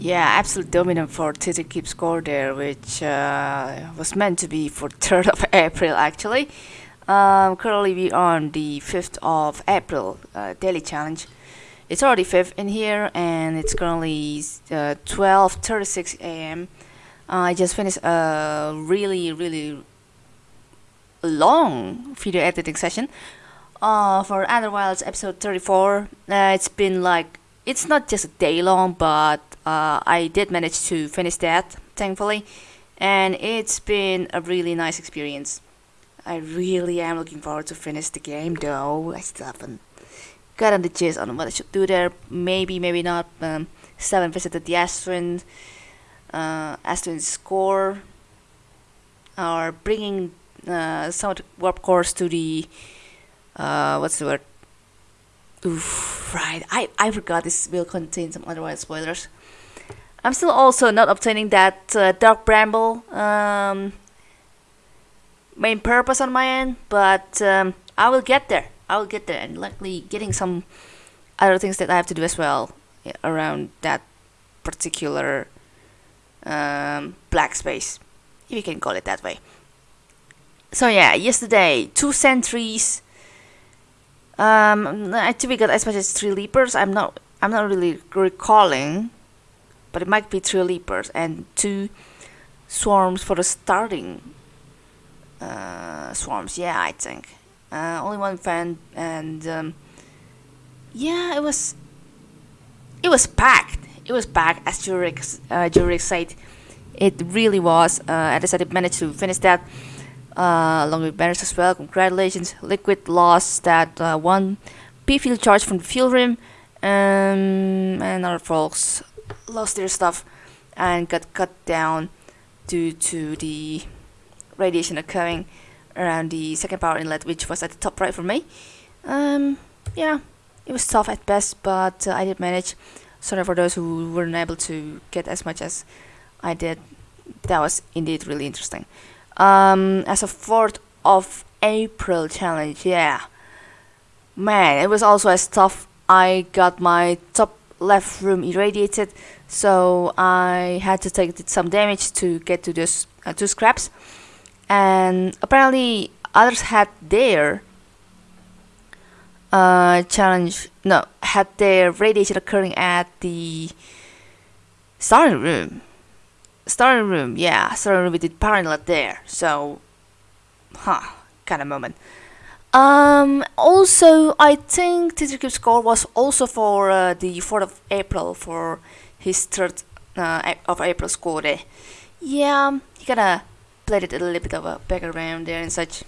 Yeah, absolute dominant for Twitter Keep score there, which uh, was meant to be for 3rd of April actually. Um, currently we are on the 5th of April uh, daily challenge. It's already 5th in here and it's currently 12.36 uh, am. I just finished a really really long video editing session uh, for Outer Wilds episode 34. Uh, it's been like, it's not just a day long, but uh, I did manage to finish that, thankfully. And it's been a really nice experience. I really am looking forward to finish the game though. I still haven't gotten the gist on what I should do there. Maybe, maybe not. Um, still haven't visited the Astron, uh, Astron score. Or bringing uh, some of the warp cores to the uh, what's the word? Oof, right. I, I forgot this will contain some otherwise spoilers. I'm still also not obtaining that uh, Dark Bramble um, main purpose on my end, but um, I will get there. I will get there, and likely getting some other things that I have to do as well around that particular um, black space, if you can call it that way. So yeah, yesterday two sentries um, I think we got as much as three leapers. I'm not. I'm not really recalling, but it might be three leapers and two swarms for the starting uh, swarms. Yeah, I think uh, only one fan and um, yeah, it was. It was packed. It was packed, as Jurek uh, said. It really was. Uh, and I said, I managed to finish that uh, along with banners as well. Congratulations, Liquid lost that uh, one P field charge from the field rim, um, and other folks lost their stuff and got cut down due to the radiation occurring around the second power inlet, which was at the top right for me. Um, yeah, it was tough at best, but uh, I did manage. Sorry for those who weren't able to get as much as I did. That was indeed really interesting um, as a 4th of April challenge, yeah. Man, it was also as tough. I got my top left room irradiated, so I had to take some damage to get to those uh, two scraps. And apparently others had their uh, challenge, no, had their radiation occurring at the starting room starting room, yeah, starting room with the inlet there. So, huh, kind of moment. Um, also, I think Teacher score was also for uh, the 4th of April for his 3rd uh, of April score day. Yeah, he kinda played it a little bit of a background there and such.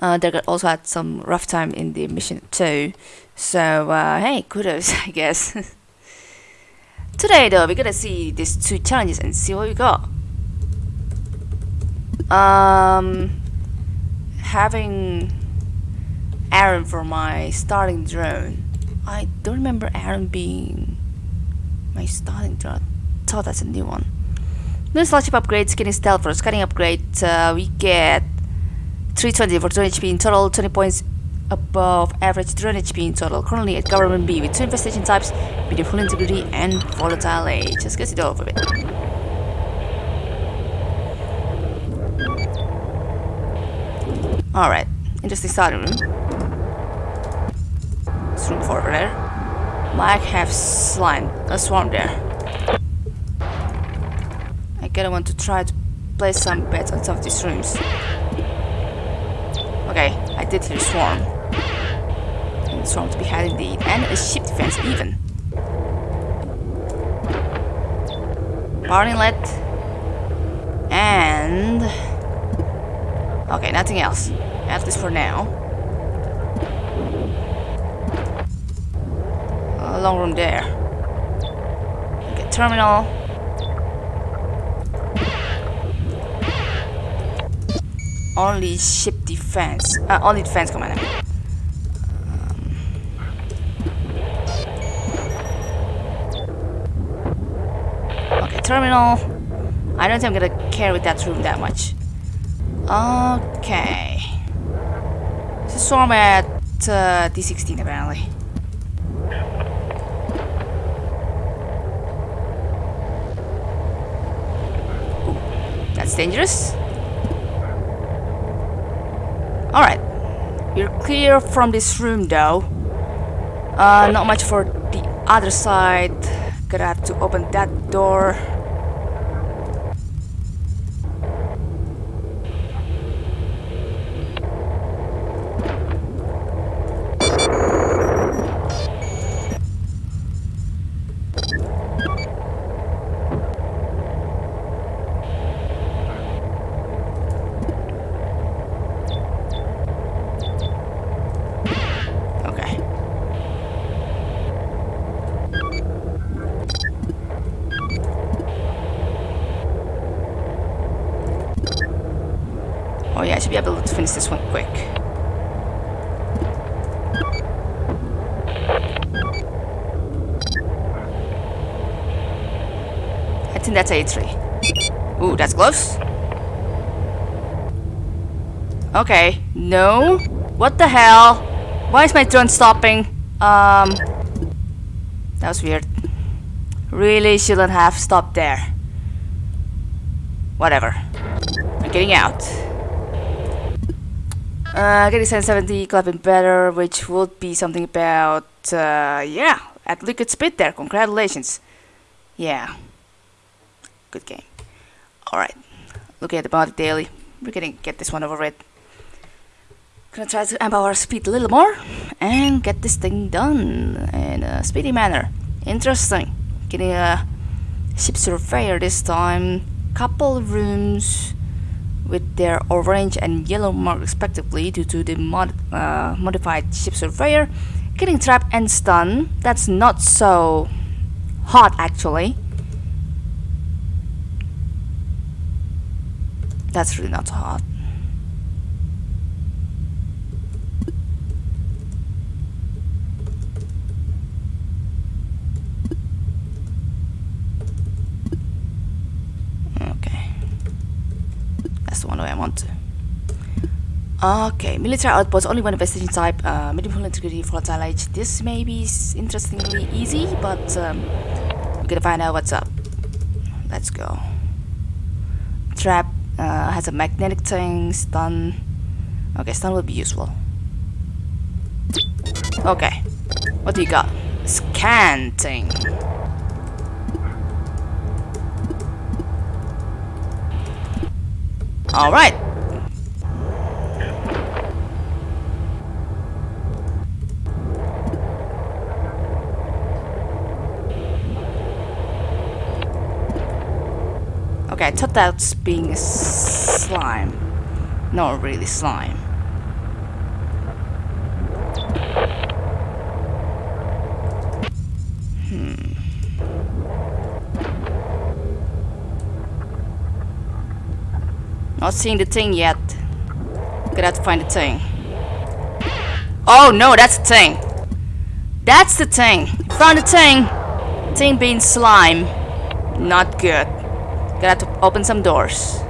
Uh, they also had some rough time in the mission too. So, uh, hey, kudos, I guess. Today though, we're gonna see these two challenges and see what we got. Um, having Aaron for my starting drone. I don't remember Aaron being my starting drone. Thought that's a new one. New slot upgrade, skinny stealth for scanning upgrade. Uh, we get 320 for 20 HP in total, 20 points above average drone HP in total. Currently at government B with two infestation types, medium full integrity and volatile age. Let's get it over with. Alright, interesting starting room. 4 over there. Might have slime, a swarm there. I gotta want to try to place some beds on some of these rooms. Okay, I did hear swarm strong to be had indeed, and a ship defense even. Power inlet. And... Okay, nothing else. At least for now. Long room there. Okay, terminal. Only ship defense. Uh, only defense commander. Okay, terminal. I don't think I'm gonna care with that room that much. Okay. A swarm at uh, D16 apparently. It's dangerous. Alright. We're clear from this room though. Uh, not much for the other side. Gonna have to open that door. Okay. Oh yeah, I should be able to finish this one quick. I think that's A3. Ooh, that's close. Okay, no. What the hell? Why is my drone stopping? Um, that was weird. Really shouldn't have stopped there. Whatever. I'm getting out. Uh, getting 770, clapping better, which would be something about, uh, yeah, at liquid speed there. Congratulations. Yeah. Good game. Alright. Looking at the body daily. We're gonna get this one over with. Gonna try to amp our speed a little more and get this thing done in a speedy manner. Interesting. Getting a ship surveyor this time. Couple rooms with their orange and yellow mark respectively due to the mod uh, modified ship surveyor. Getting trapped and stunned. That's not so hot actually. That's really not hot. Okay. I want to. Okay, military outpost, only one infestation type, uh, medium integrity, volatile age. This may be interestingly easy, but um, we're gonna find out what's up. Let's go. Trap uh, has a magnetic thing, stun. Okay, stun will be useful. Okay, what do you got? Scan thing. Alright. Okay, I thought that's being a slime. Not really slime. Not seeing the thing yet. Gonna have to find the thing. Oh no, that's the thing. That's the thing. Found the thing. Thing being slime. Not good. Have to open some doors.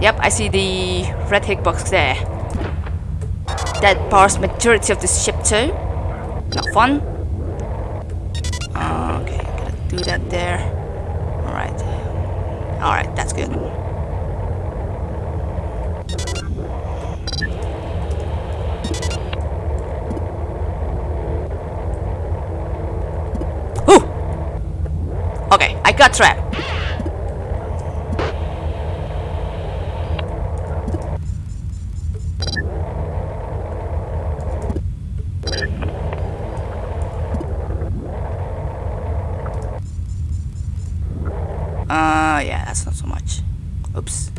Yep, I see the red hitbox there. That powers majority of the ship too. Not fun. Okay, gotta do that there. Alright. Alright, that's good. Got trapped. Uh, yeah, that's not so much. Oops.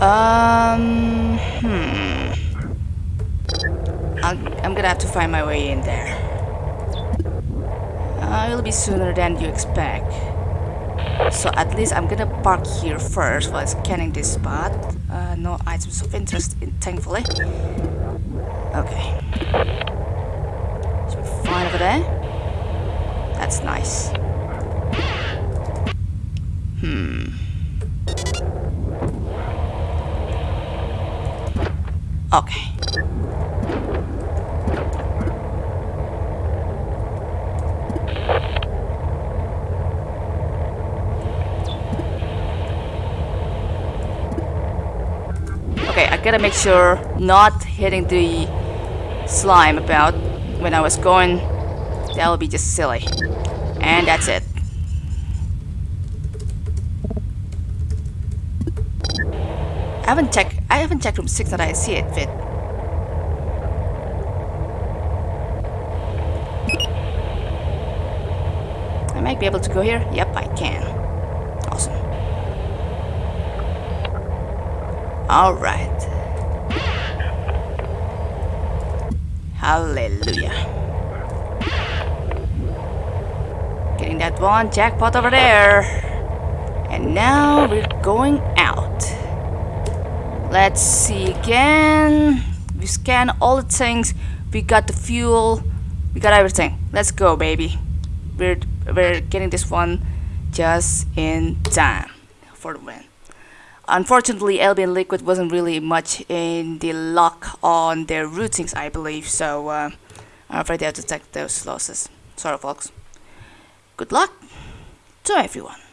Um, hmm. I'll, I'm gonna have to find my way in there. It'll be sooner than you expect. So at least I'm gonna park here first while scanning this spot. Uh, no items of interest, in, thankfully. Okay. Should fine over there. That's nice. Hmm. Okay. Gotta make sure not hitting the slime about when I was going. That would be just silly. And that's it. I haven't checked. I haven't checked room six that I see it fit. I might be able to go here. Yep, I can. Awesome. All Hallelujah. Getting that one jackpot over there. And now we're going out. Let's see again. We scan all the things. We got the fuel. We got everything. Let's go, baby. We're we're getting this one just in time for the win. Unfortunately, Albion Liquid wasn't really much in the luck on their routings, I believe, so uh, I'm afraid they have to take those losses. Sorry, folks. Good luck to everyone.